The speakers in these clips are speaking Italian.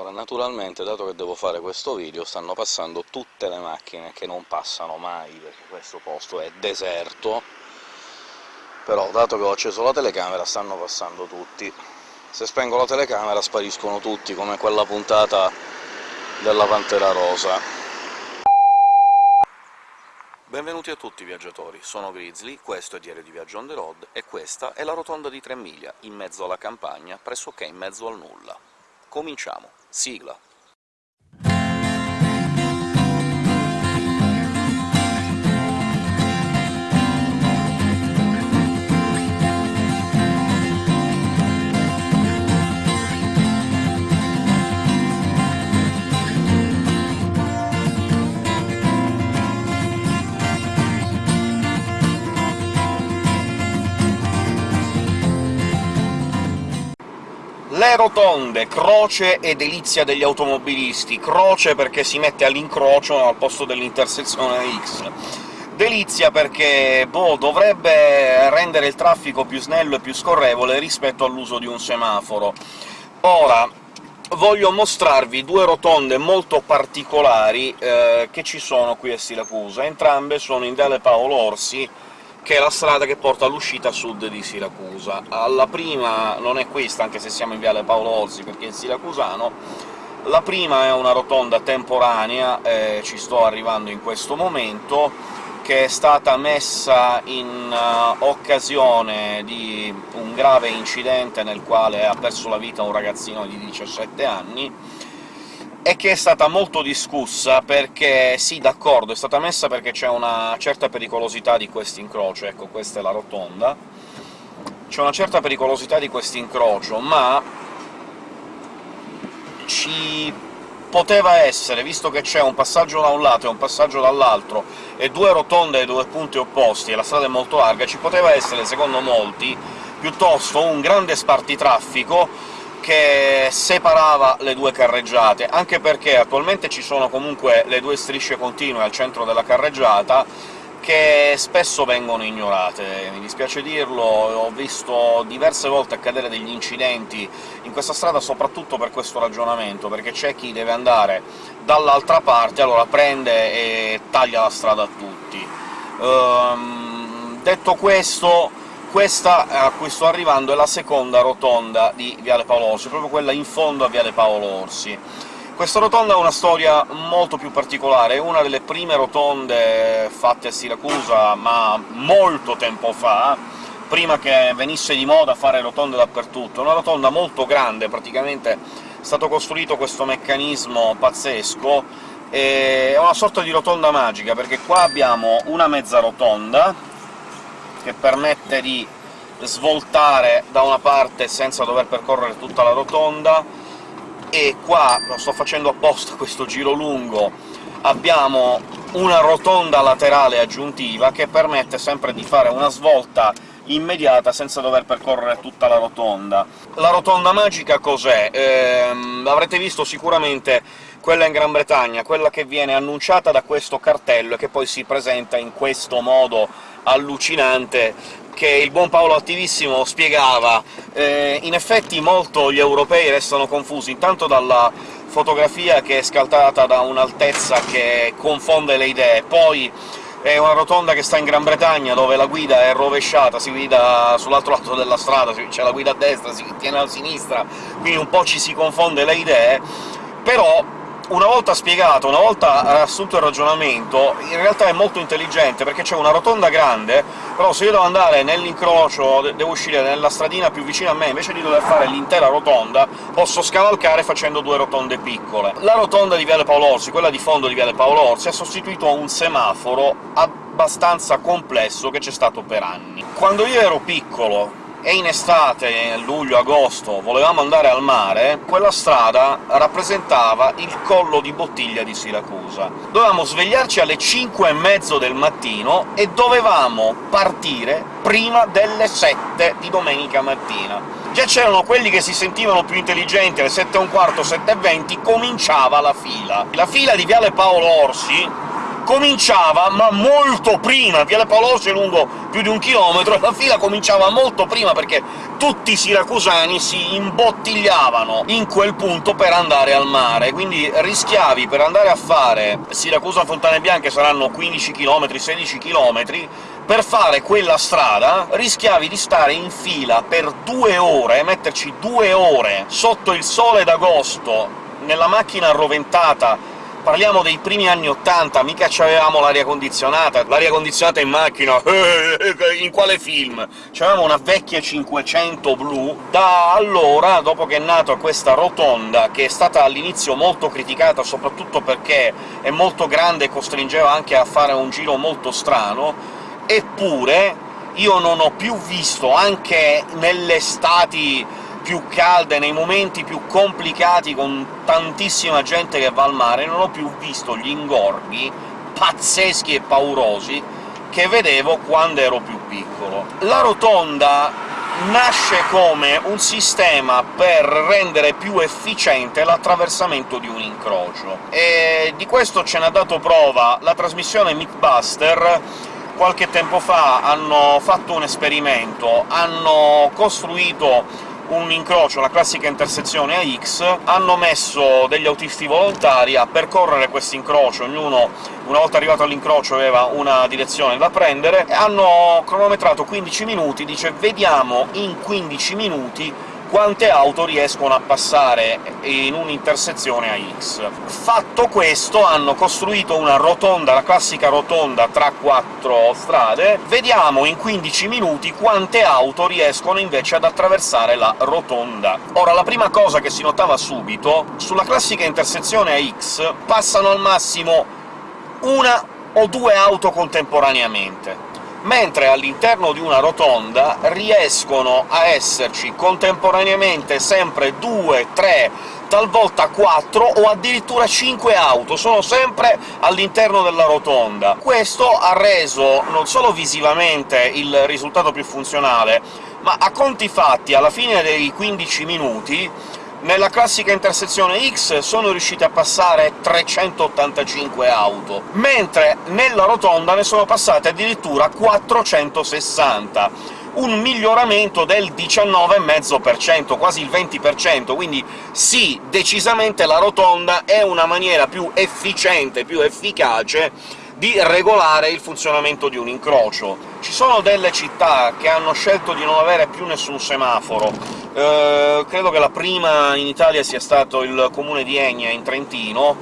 Ora, naturalmente, dato che devo fare questo video, stanno passando tutte le macchine che non passano mai, perché questo posto è deserto, però, dato che ho acceso la telecamera, stanno passando tutti. Se spengo la telecamera spariscono tutti, come quella puntata della Pantera Rosa. Benvenuti a tutti viaggiatori, sono Grizzly, questo è Diario di Viaggio on the road, e questa è la rotonda di Tre Miglia, in mezzo alla campagna, pressoché in mezzo al nulla. Cominciamo! Sigla. Le rotonde, croce e delizia degli automobilisti. Croce perché si mette all'incrocio al posto dell'intersezione X. Delizia perché, boh, dovrebbe rendere il traffico più snello e più scorrevole rispetto all'uso di un semaforo. Ora, voglio mostrarvi due rotonde molto particolari eh, che ci sono qui a Siracusa. Entrambe sono in Viale Paolo Orsi, che è la strada che porta all'uscita sud di Siracusa. La prima non è questa, anche se siamo in viale Paolo Orsi, perché è siracusano, la prima è una rotonda temporanea, eh, ci sto arrivando in questo momento, che è stata messa in uh, occasione di un grave incidente nel quale ha perso la vita un ragazzino di 17 anni, e che è stata molto discussa perché, sì, d'accordo, è stata messa perché c'è una certa pericolosità di quest'incrocio, ecco, questa è la rotonda, c'è una certa pericolosità di quest'incrocio, ma ci poteva essere, visto che c'è un passaggio da un lato e un passaggio dall'altro, e due rotonde e due punti opposti, e la strada è molto larga, ci poteva essere, secondo molti, piuttosto un grande spartitraffico che separava le due carreggiate, anche perché attualmente ci sono comunque le due strisce continue al centro della carreggiata, che spesso vengono ignorate. Mi dispiace dirlo, ho visto diverse volte accadere degli incidenti in questa strada soprattutto per questo ragionamento, perché c'è chi deve andare dall'altra parte, allora prende e taglia la strada a tutti. Um, detto questo, questa a cui sto arrivando è la seconda rotonda di Viale Paolo Orsi, proprio quella in fondo a Viale Paolo Orsi. Questa rotonda ha una storia molto più particolare, è una delle prime rotonde fatte a Siracusa, ma molto tempo fa, prima che venisse di moda fare rotonde dappertutto. Una rotonda molto grande, praticamente è stato costruito questo meccanismo pazzesco, è una sorta di rotonda magica, perché qua abbiamo una mezza rotonda, che permette di svoltare da una parte senza dover percorrere tutta la rotonda, e qua, lo sto facendo apposta questo giro lungo, abbiamo una rotonda laterale aggiuntiva che permette sempre di fare una svolta immediata senza dover percorrere tutta la rotonda. La rotonda magica cos'è? Ehm, avrete visto sicuramente quella in Gran Bretagna, quella che viene annunciata da questo cartello e che poi si presenta in questo modo allucinante che il buon Paolo Attivissimo spiegava. Eh, in effetti molto gli europei restano confusi, intanto dalla fotografia che è scaltata da un'altezza che confonde le idee, poi è una rotonda che sta in Gran Bretagna, dove la guida è rovesciata, si guida sull'altro lato della strada, c'è la guida a destra, si tiene a sinistra, quindi un po' ci si confonde le idee, però una volta spiegato, una volta assunto il ragionamento, in realtà è molto intelligente, perché c'è una rotonda grande, però se io devo andare nell'incrocio, devo uscire nella stradina più vicina a me, invece di dover fare l'intera rotonda, posso scavalcare facendo due rotonde piccole. La rotonda di Viale Paolo Orsi, quella di fondo di Viale Paolo Orsi, ha sostituito un semaforo abbastanza complesso che c'è stato per anni. Quando io ero piccolo, e in estate, luglio-agosto, volevamo andare al mare, quella strada rappresentava il collo di bottiglia di Siracusa. Dovevamo svegliarci alle 5 e mezzo del mattino e dovevamo partire prima delle 7 di domenica mattina. Già c'erano quelli che si sentivano più intelligenti, alle 7 e un quarto, 7 e 20, cominciava la fila. La fila di Viale Paolo Orsi cominciava, ma molto prima! Viale Paoloso è lungo più di un chilometro, e la fila cominciava molto prima, perché tutti i siracusani si imbottigliavano in quel punto per andare al mare, quindi rischiavi per andare a fare Siracusa-Fontane Bianche saranno 15 km, 16 km, per fare quella strada rischiavi di stare in fila per due ore, metterci due ore sotto il sole d'agosto, nella macchina arroventata Parliamo dei primi anni '80, mica c'avevamo l'aria condizionata, l'aria condizionata in macchina... in quale film? C'avevamo una vecchia 500 blu, da allora, dopo che è nata questa rotonda, che è stata all'inizio molto criticata, soprattutto perché è molto grande e costringeva anche a fare un giro molto strano, eppure io non ho più visto, anche nelle estati più calde, nei momenti più complicati, con tantissima gente che va al mare, non ho più visto gli ingorghi pazzeschi e paurosi che vedevo quando ero più piccolo. La rotonda nasce come un sistema per rendere più efficiente l'attraversamento di un incrocio, e di questo ce n'ha dato prova la trasmissione Mythbuster qualche tempo fa hanno fatto un esperimento, hanno costruito un incrocio, la classica intersezione a X, hanno messo degli autisti volontari a percorrere questo incrocio, ognuno, una volta arrivato all'incrocio, aveva una direzione da prendere, hanno cronometrato 15 minuti, dice «vediamo in 15 minuti quante auto riescono a passare in un'intersezione a X. Fatto questo, hanno costruito una rotonda, la classica rotonda tra quattro strade, vediamo in 15 minuti quante auto riescono invece ad attraversare la rotonda. Ora, la prima cosa che si notava subito, sulla classica intersezione a X passano al massimo una o due auto contemporaneamente mentre all'interno di una rotonda riescono a esserci contemporaneamente sempre due, tre, talvolta quattro o addirittura cinque auto, sono sempre all'interno della rotonda. Questo ha reso non solo visivamente il risultato più funzionale, ma a conti fatti, alla fine dei 15 minuti, nella classica intersezione X sono riusciti a passare 385 auto, mentre nella rotonda ne sono passate addirittura 460 un miglioramento del 19,5%, quasi il 20%, quindi sì, decisamente la rotonda è una maniera più efficiente, più efficace di regolare il funzionamento di un incrocio. Ci sono delle città che hanno scelto di non avere più nessun semaforo. Eh, credo che la prima in Italia sia stato il comune di Egna, in Trentino,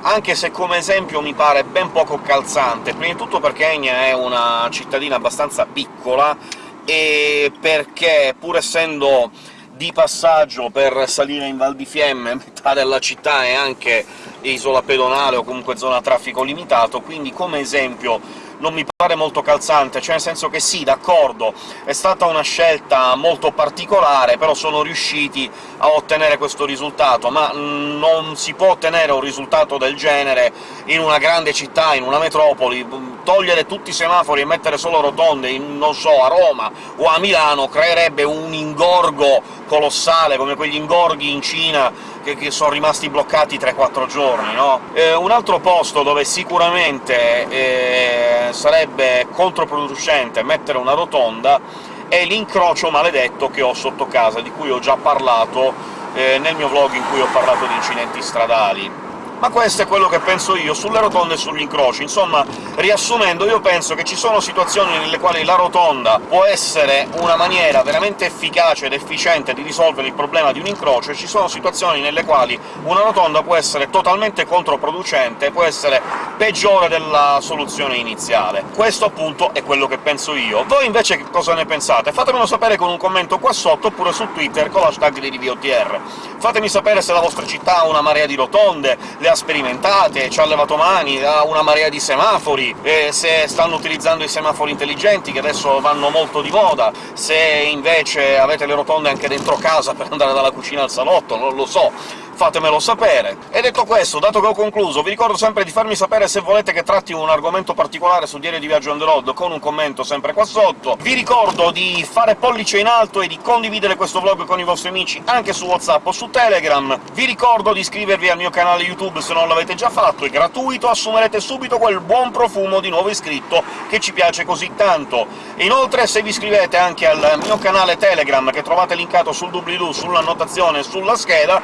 anche se come esempio mi pare ben poco calzante, prima di tutto perché Egna è una cittadina abbastanza piccola, e perché, pur essendo di passaggio per salire in Val di Fiemme, metà della città è anche isola pedonale o comunque zona a traffico limitato, quindi come esempio non mi pare molto calzante, cioè nel senso che sì, d'accordo, è stata una scelta molto particolare, però sono riusciti a ottenere questo risultato, ma non si può ottenere un risultato del genere in una grande città, in una metropoli, togliere tutti i semafori e mettere solo rotonde, in, non so, a Roma o a Milano creerebbe un ingorgo colossale, come quegli ingorghi in Cina che, che sono rimasti bloccati 3-4 giorni, no? Eh, un altro posto dove sicuramente eh, sarebbe controproducente mettere una rotonda è l'incrocio maledetto che ho sotto casa, di cui ho già parlato eh, nel mio vlog in cui ho parlato di incidenti stradali ma questo è quello che penso io sulle rotonde e sugli incroci. Insomma, riassumendo, io penso che ci sono situazioni nelle quali la rotonda può essere una maniera veramente efficace ed efficiente di risolvere il problema di un incrocio, e ci sono situazioni nelle quali una rotonda può essere totalmente controproducente, può essere peggiore della soluzione iniziale. Questo, appunto, è quello che penso io. Voi invece cosa ne pensate? Fatemelo sapere con un commento qua sotto, oppure su Twitter con l'hashtag di RiviOTR. Fatemi sapere se la vostra città ha una marea di rotonde, le ha sperimentate, ci ha levato mani, ha una marea di semafori, e se stanno utilizzando i semafori intelligenti, che adesso vanno molto di moda, se invece avete le rotonde anche dentro casa per andare dalla cucina al salotto, non lo so fatemelo sapere. E detto questo, dato che ho concluso, vi ricordo sempre di farmi sapere se volete che tratti un argomento particolare su Diario di Viaggio on the road, con un commento sempre qua sotto. Vi ricordo di fare pollice in alto e di condividere questo vlog con i vostri amici anche su WhatsApp o su Telegram. Vi ricordo di iscrivervi al mio canale YouTube se non l'avete già fatto, è gratuito, assumerete subito quel buon profumo di nuovo iscritto che ci piace così tanto. Inoltre, se vi iscrivete anche al mio canale Telegram, che trovate linkato sul doobly-doo, sulla annotazione e sulla scheda,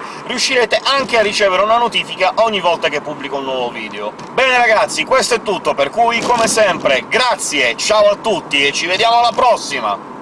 riuscirete anche a ricevere una notifica ogni volta che pubblico un nuovo video. Bene ragazzi, questo è tutto, per cui, come sempre, grazie, ciao a tutti e ci vediamo alla prossima!